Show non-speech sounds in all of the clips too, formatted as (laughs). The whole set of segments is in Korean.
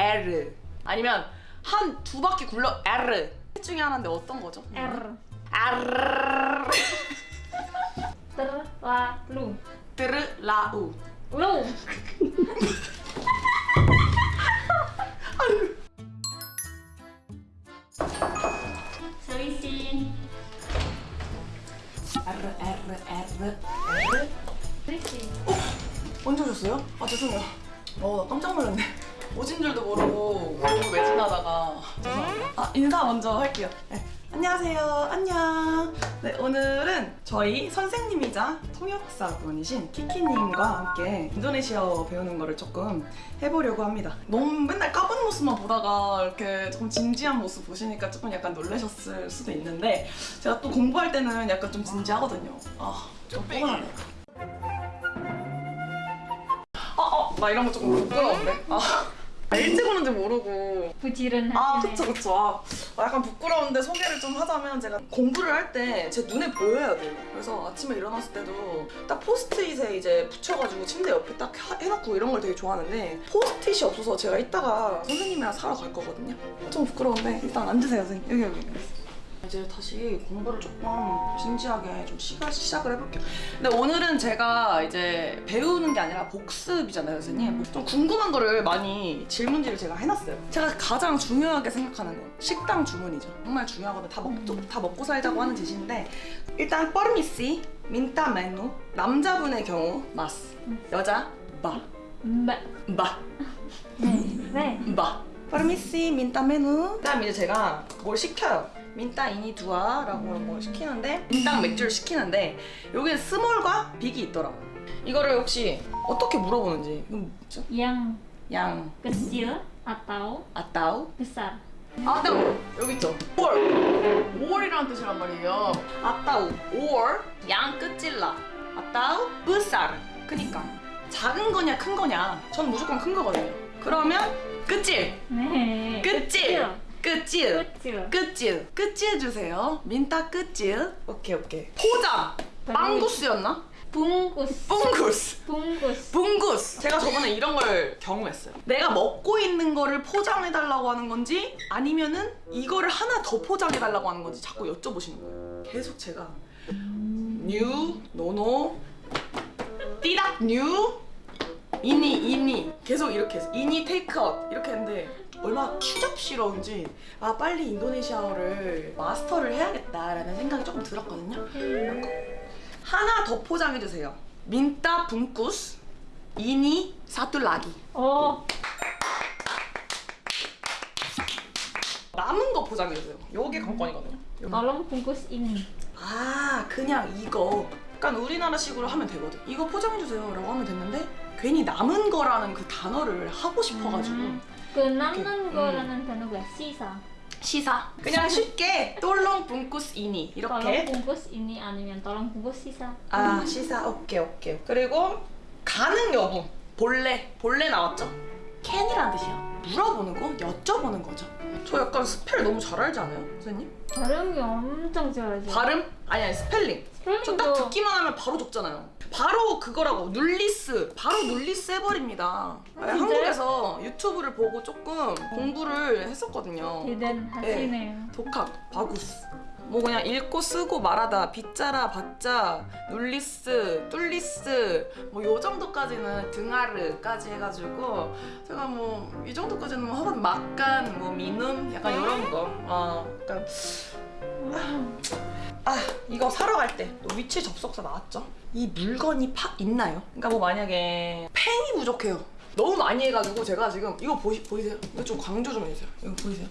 R. 아니면 한 두 바퀴 굴러 R. 셋 중에 하나인데 어떤 거죠? R. R. terlalu 드르라우. lu selisih R R R. R selisih 언제 오셨어요? 아 죄송해요. 어, 나 깜짝 놀랐네. 오신 줄도 모르고 너무 매진하다가 죄송합니다. 아 인사 먼저 할게요. 네. 안녕하세요. 안녕. 네 오늘은 저희 선생님이자 통역사분이신 키키님과 함께 인도네시아어 배우는 거를 조금 해보려고 합니다. 너무 맨날 까분 모습만 보다가 이렇게 좀 진지한 모습 보시니까 조금 약간 놀라셨을 수도 있는데 제가 또 공부할 때는 약간 좀 진지하거든요. 아 좀 뻔하네요. 어, 어, 나 이런 거 조금 부끄러운데? 아, 아, 일찍 오는지 모르고. bujiran 아, hatinya. 그쵸, 그쵸. 아, 아, 약간 부끄러운데 소개를 좀 하자면 제가 공부를 할 때 제 눈에 보여야 돼요. 그래서 아침에 일어났을 때도 딱 포스트잇에 이제 붙여가지고 침대 옆에 딱 하- 해놓고 이런 걸 되게 좋아하는데 포스트잇이 없어서 제가 이따가 선생님이랑 사러 갈 거거든요. 좀 부끄러운데 일단 앉으세요, 선생님. 여기, 여기. 이제 다시 공부를 조금 진지하게 좀 시가, 시작을 해볼게요. 근데 오늘은 제가 이제 배우는 게 아니라 복습이잖아요, 선생님. 좀 궁금한 거를 많이 질문지를 제가 해놨어요. 제가 가장 중요하게 생각하는 건 식당 주문이죠. 정말 중요하거든요. 다, 먹, 다 먹고 살자고 하는 짓인데 일단 뻘미씨, 민타 메뉴, 남자분의 경우 마스, 여자 바, mbak 바, 네 바. 파르미시 민타 메뉴. 그다음 이제 제가 뭘 시켜요. 민타 이니 두아 라고 뭘 시키는데 민당 맥주를 시키는데 여기에 스몰과 빅이 있더라고. 이거를 혹시 어떻게 물어보는지. 뭐죠? yang 양 kecil atau 아따우. besar 아, 네. 여기 있죠. 5월. 5월이라는 뜻이란 말이에요. 아따우. 5월. 양 끝질라. 아따우. 뿌사르. 그니까. 작은 거냐, 큰 거냐. 전 무조건 큰 거거든요. 그러면 끝질. 네 끝질. 끝질. kecil 끝질. 끝질 주세요. 민타 끝질. 오케이, 오케이. 포장. bungkus였나? bungkus bungkus. bungkus bungkus. 제가 저번에 이런 걸 경험했어요. 내가 먹고 있는 거를 포장해달라고 하는 건지 아니면은 이거를 하나 더 포장해달라고 하는 건지 자꾸 여쭤보시는 거예요. 계속 제가 new, no no, tidak, new, ini, ini 계속 이렇게 해서 ini 테이크아웃 이렇게 했는데 얼마나 추잡스러운지 아 빨리 인도네시아어를 마스터를 해야겠다라는 생각이 조금 들었거든요. 하나 더 포장해주세요. 민타 붕쿠스 이니 사툴라기 oh 남은 거 포장해주세요. 요게 관건이거든요. tolong bungkus ini 아 그냥 이거 약간 우리나라식으로 하면 되거든. 이거 포장해주세요 라고 하면 됐는데 괜히 남은 거라는 그 단어를 하고 싶어가지고 음. 그 남는 음. 거라는 단어가 시사. 시사. 그냥 쉽게 똘롱 붕쿠스 이니 이렇게. bungkus ini 아니면 tolong bungkus sisa 아 시사. 오케이 오케이. 그리고 가능 여부. boleh boleh 나왔죠? can이란 뜻이요 물어보는 거? 여쭤보는 거죠. 저 약간 spell 너무 잘 알지 않아요 선생님? 발음이 엄청 좋아져 발음? 아니 아니 스펠링. 저딱 스펠링도 듣기만 하면 바로 적잖아요. 바로 그거라고 nulis. 바로 nulis 해버립니다. 아? 한국에서 유튜브를 보고 조금 공부를 했었거든요. 대단하시네요. 독학, bagus. 뭐 그냥 읽고 쓰고 말하다 bicara baca 눌리스 뚫리스 뭐 요 정도까지는 등하르까지 해가지고 제가 뭐 이 정도까지는 뭐 하거든 막간 뭐 미눔 약간 이런 거아 약간 아 이거 사러 갈 때 또 위치 접속사 나왔죠 이 물건이 파 있나요? 그러니까 뭐 만약에 펜이 부족해요 너무 많이 해가지고 제가 지금 이거 보이, 보이세요? 이거 좀 강조 좀 해주세요 이거 보이세요?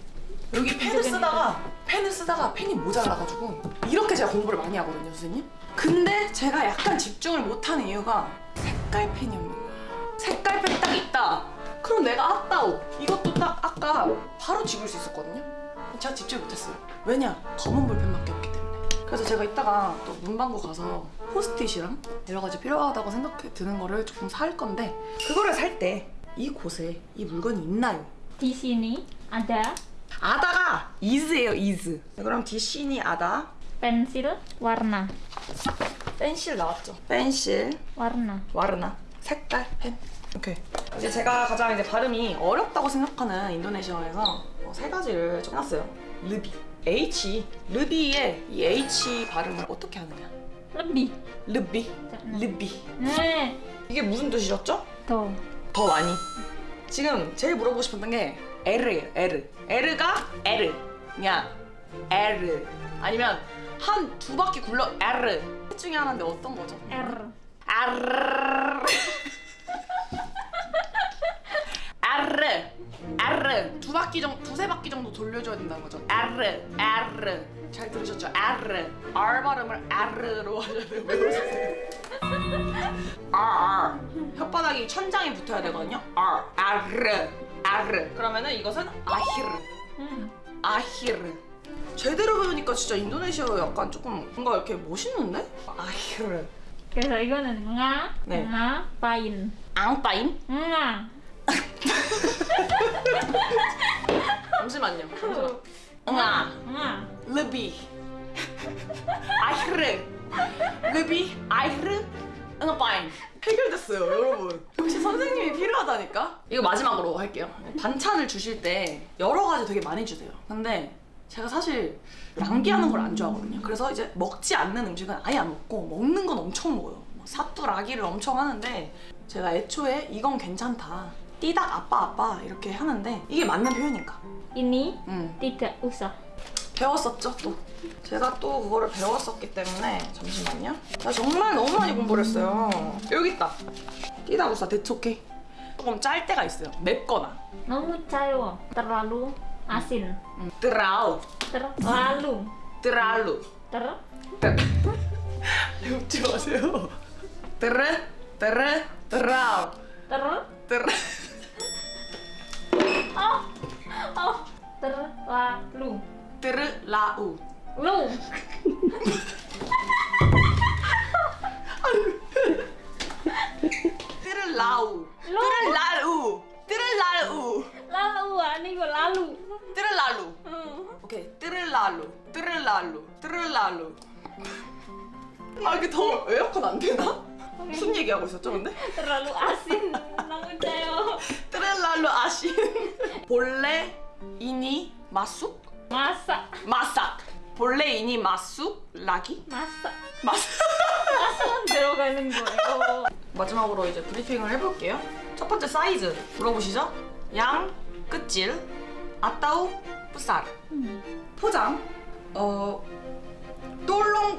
여기 펜을 쓰다가 펜을 쓰다가 펜이 모자라가지고 이렇게 제가 공부를 많이 하거든요 선생님. 근데 제가 약간 집중을 못하는 이유가 색깔 펜이 없는 거야. 색깔 펜이 딱 있다. 그럼 내가 아따오. 이것도 딱 아까 바로 집을 수 있었거든요. 제가 집중을 못했어요. 왜냐? 검은 볼펜밖에 없기 때문에. 그래서 제가 이따가 또 문방구 가서 포스트잇이랑 여러 가지 필요하다고 생각해 드는 거를 조금 살 건데 그거를 살 때 이곳에 이 물건이 있나요? ada 아다 가 is예요 is 그럼 디시니 아다 pensil warna 펜실 나왔죠 펜실 warna 와르나 색깔 펜 오케이. 이제 제가 가장 이제 발음이 어렵다고 생각하는 인도네시아에서 어, 세 가지를 좀 해놨어요. 르비. H. 르비의 이 H 발음을 어떻게 하느냐. Lebih. 르비. 르비. Nah, 이게 무슨 뜻이셨죠? tuh. 더 많이. 지금 제일 물어보고 싶었던 게 L이에요. L. L가 L. 그냥 L. 아니면 한 두 바퀴 굴러 L. 셋 중에 하나인데 어떤 거죠? R. R. R. R. 두 바퀴 정도, 두세 바퀴 정도 돌려줘야 된다는 거죠. R. R. 잘 들으셨죠? R. R 발음을 R로 하셔야 돼요. (laughs) R. R. 혓바닥이 천장에 붙어야 되거든요. R. R. R. 그러면은 이것은 아히르. Hmm. 아히르. 제대로 배우니까 진짜 인도네시아 약간 조금 뭔가 이렇게 멋있는데? 아히르. 그래서 이거는 nga, 네. nga, pain. 앙빠임? Nga. 잠시만요. 주실 때 여러 가지 되게 많이 주세요. 근데 제가 사실 낭비하는 걸 안 좋아하거든요. 그래서 이제 먹지 않는 음식은 아예 안 먹고 먹는 건 엄청 먹어요. 뭐 사뚜라기를 엄청 하는데 제가 애초에 이건 괜찮다. 띠닥 아빠 아빠 이렇게 하는데 이게 맞는 표현인가? Ini 음. tidak usah. 배웠었죠 또 제가 또 그거를 배웠었기 때문에 잠시만요 나 정말 너무 많이 공부를 했어요 여기 있다 띠다구사 대초케 조금 짤 때가 있어요. 맵거나. 너무 짜요. Terlalu asin. 음, 뜨라우 Terlalu. 뜨랄루. Ter 웃지 마세요. 뜨르 뜨르 뜨라우 ter 뜨르 oh oh terlalu. 뜨 되나? 무슨 얘기하고 있었죠 근데? Asin. Nggak 짜요. 뜨르랄루 아신 본래 이니 마쑥? Masak. 마삭 본래 이니 마쑥? 라기? Masak. 마삭 Masak 들어가는 거예요. 마지막으로 이제 브리핑을 해볼게요 첫 번째 사이즈 물어보시죠 양, 끝질, 아따우, 뿌살 포장 어 똘롱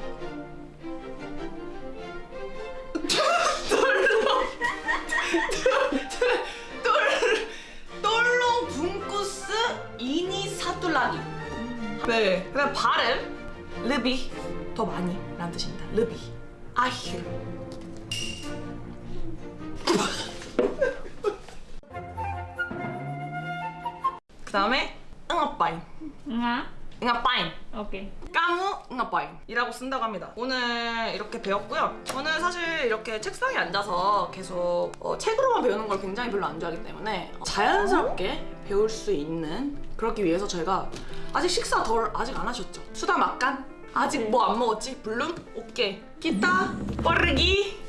네 그다음 발음 르비 더 많이 라는 뜻입니다 르비 아히르 그 다음에 응아빠인 Nga. 응아빠인 Oke. 까무 응아빠인이라고 쓴다고 합니다. 오늘 이렇게 배웠고요. 저는 사실 이렇게 책상에 앉아서 계속 어, 책으로만 배우는 걸 굉장히 별로 안 좋아하기 때문에 자연스럽게 배울 수 있는 그러기 위해서 저희가 아직 식사 덜 아직 안 하셨죠? 수다 막간? 아직 뭐 안 먹었지? 블룸? 오케이. 기타 빠르기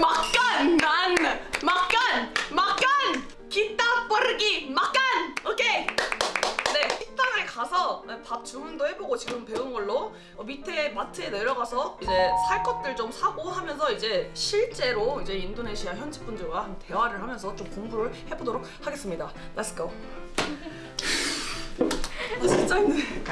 막간! 난 막간! 막간! 기타 빠르기 막간! 오케이! 네, 가서 밥 주문도 해보고 지금 배운 걸로 어, 밑에 마트에 내려가서 이제 살 것들 좀 사고 하면서 이제 실제로 이제 인도네시아 현지 분들과 한 대화를 하면서 좀 공부를 해보도록 하겠습니다. Let's. 아 진짜 힘드네.